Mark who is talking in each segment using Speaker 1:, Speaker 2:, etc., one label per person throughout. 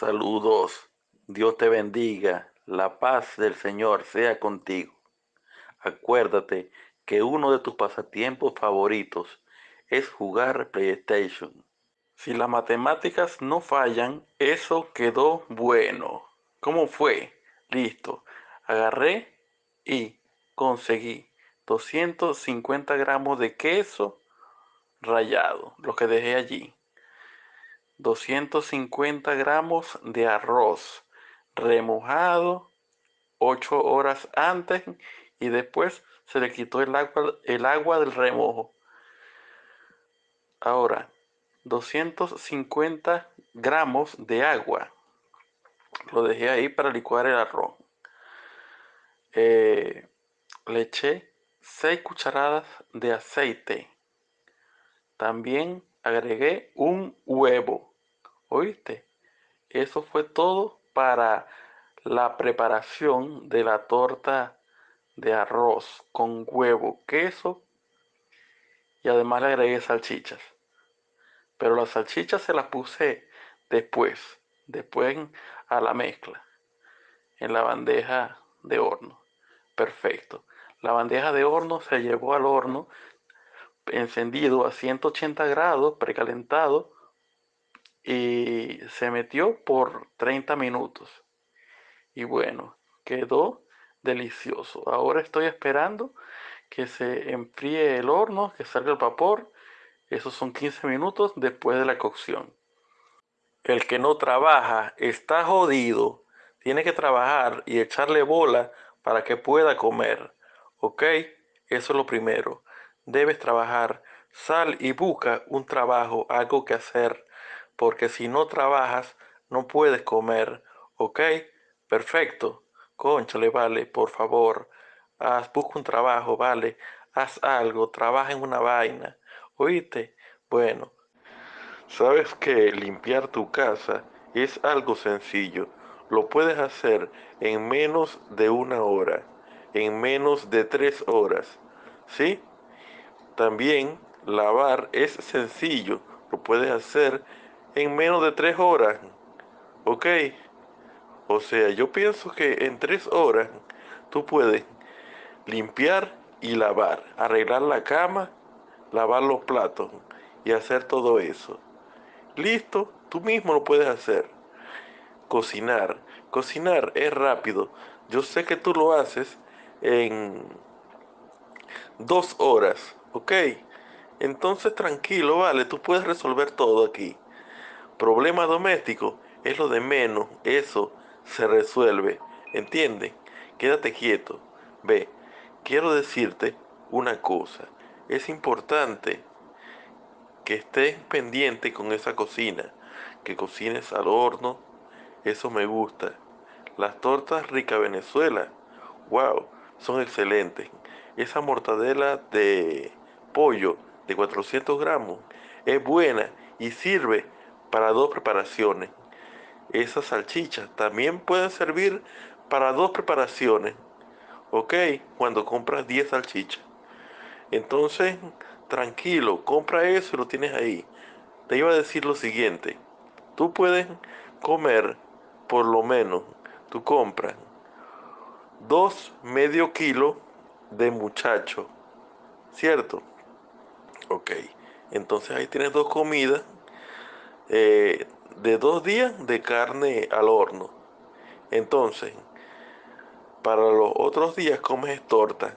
Speaker 1: Saludos. Dios te bendiga. La paz del Señor sea contigo. Acuérdate que uno de tus pasatiempos favoritos es jugar PlayStation. Si las matemáticas no fallan, eso quedó bueno. ¿Cómo fue? Listo. Agarré y conseguí 250 gramos de queso rallado, lo que dejé allí. 250 gramos de arroz remojado 8 horas antes y después se le quitó el agua, el agua del remojo. Ahora, 250 gramos de agua. Lo dejé ahí para licuar el arroz. Eh, le eché 6 cucharadas de aceite. También agregué un huevo. ¿Oíste? Eso fue todo para la preparación de la torta de arroz con huevo, queso y además le agregué salchichas. Pero las salchichas se las puse después, después a la mezcla, en la bandeja de horno. Perfecto. La bandeja de horno se llevó al horno encendido a 180 grados, precalentado, y se metió por 30 minutos. Y bueno, quedó delicioso. Ahora estoy esperando que se enfríe el horno, que salga el vapor. Esos son 15 minutos después de la cocción. El que no trabaja está jodido. Tiene que trabajar y echarle bola para que pueda comer. ¿Ok? Eso es lo primero. Debes trabajar. Sal y busca un trabajo, algo que hacer porque si no trabajas no puedes comer, ¿ok? Perfecto. Conchale, vale, por favor. Haz, busca un trabajo, vale. Haz algo, trabaja en una vaina. ¿Oíste? Bueno, sabes que limpiar tu casa es algo sencillo. Lo puedes hacer en menos de una hora, en menos de tres horas. ¿Sí? También lavar es sencillo. Lo puedes hacer en menos de tres horas. ¿Ok? O sea, yo pienso que en tres horas tú puedes limpiar y lavar, arreglar la cama, lavar los platos y hacer todo eso. Listo, tú mismo lo puedes hacer. Cocinar. Cocinar es rápido. Yo sé que tú lo haces en dos horas, ¿ok? Entonces tranquilo, vale, tú puedes resolver todo aquí. Problema doméstico es lo de menos, eso se resuelve, ¿entienden? Quédate quieto. Ve, quiero decirte una cosa, es importante que estés pendiente con esa cocina, que cocines al horno, eso me gusta. Las tortas rica Venezuela, wow, son excelentes. Esa mortadela de pollo de 400 gramos es buena y sirve para dos preparaciones. Esas salchichas también pueden servir para dos preparaciones. ¿Ok? Cuando compras 10 salchichas. Entonces, tranquilo, compra eso y lo tienes ahí. Te iba a decir lo siguiente. Tú puedes comer, por lo menos, tú compras dos medio kilo de muchacho. ¿Cierto? Ok. Entonces ahí tienes dos comidas eh, de dos días de carne al horno. Entonces, para los otros días comes torta.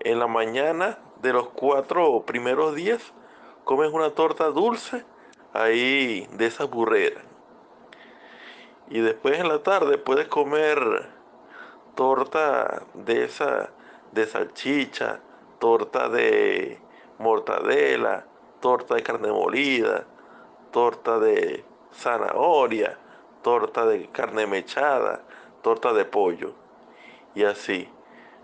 Speaker 1: En la mañana de los cuatro primeros días comes una torta dulce ahí de esa burrera. Y después en la tarde puedes comer torta de esa de salchicha, torta de mortadela, torta de carne molida, torta de zanahoria, torta de carne mechada, torta de pollo. Y así.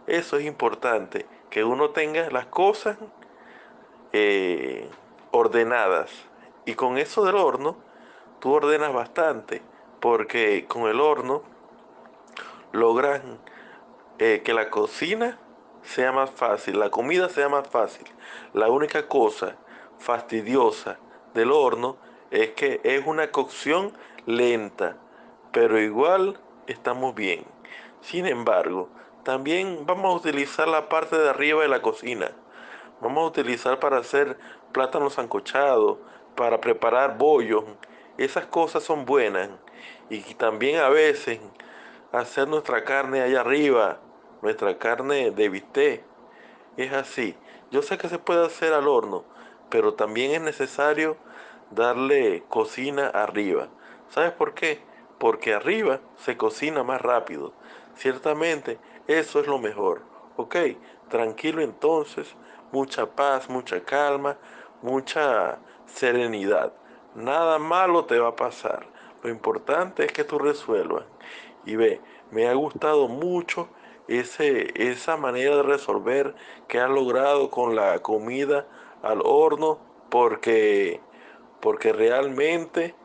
Speaker 1: Eso es importante, que uno tenga las cosas eh, ordenadas. Y con eso del horno, tú ordenas bastante, porque con el horno logras eh, que la cocina sea más fácil, la comida sea más fácil. La única cosa fastidiosa del horno es que es una cocción lenta, pero igual estamos bien. Sin embargo, también vamos a utilizar la parte de arriba de la cocina. Vamos a utilizar para hacer plátanos sancochados, para preparar bollos. Esas cosas son buenas. Y también a veces hacer nuestra carne allá arriba, nuestra carne de bistec. Es así. Yo sé que se puede hacer al horno, pero también es necesario darle cocina arriba. ¿Sabes por qué? Porque arriba se cocina más rápido. Ciertamente eso es lo mejor. Ok, tranquilo entonces, mucha paz, mucha calma, mucha serenidad. Nada malo te va a pasar. Lo importante es que tú resuelvas. Y ve, me ha gustado mucho ese, esa manera de resolver que has logrado con la comida al horno porque, porque realmente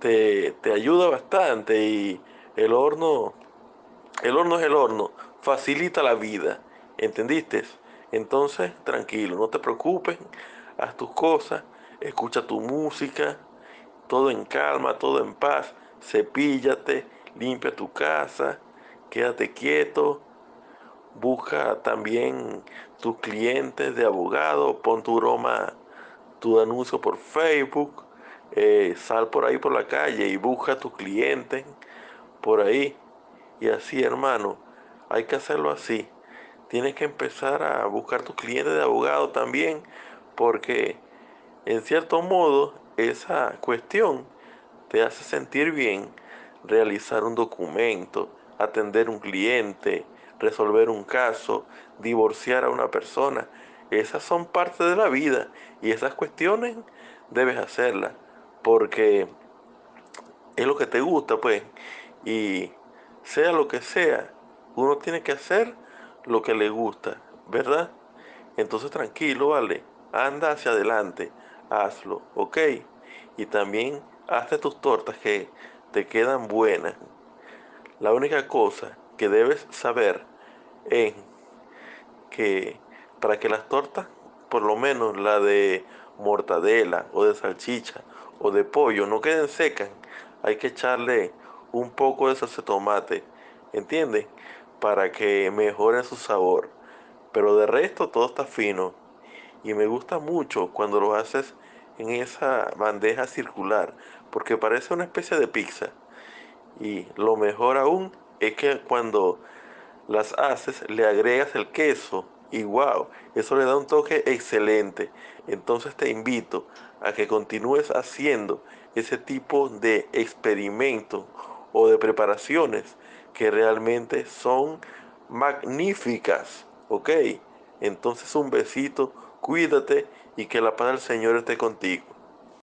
Speaker 1: te, te ayuda bastante y el horno, el horno es el horno, facilita la vida, ¿entendiste? Entonces, tranquilo, no te preocupes, haz tus cosas, escucha tu música, todo en calma, todo en paz, cepíllate, limpia tu casa, quédate quieto, busca también tus clientes de abogado, pon tu broma, tu anuncio por Facebook, eh, sal por ahí por la calle y busca tus clientes por ahí. Y así, hermano, hay que hacerlo así. Tienes que empezar a buscar tus clientes de abogado también, porque en cierto modo esa cuestión te hace sentir bien realizar un documento, atender un cliente, resolver un caso, divorciar a una persona. Esas son parte de la vida y esas cuestiones debes hacerlas porque es lo que te gusta, pues. Y sea lo que sea, uno tiene que hacer lo que le gusta, ¿verdad? Entonces tranquilo, vale. Anda hacia adelante, hazlo, ¿ok? Y también hazte tus tortas que te quedan buenas. La única cosa que debes saber es que para que las tortas, por lo menos la de mortadela o de salchicha o de pollo, no queden secas, hay que echarle un poco de salsa tomate, ¿entiendes? Para que mejore su sabor. Pero de resto todo está fino. Y me gusta mucho cuando lo haces en esa bandeja circular, porque parece una especie de pizza. Y lo mejor aún es que cuando las haces le agregas el queso y wow, eso le da un toque excelente. Entonces te invito a que continúes haciendo ese tipo de experimentos o de preparaciones que realmente son magníficas. ¿Ok? Entonces un besito, cuídate y que la paz del Señor esté contigo.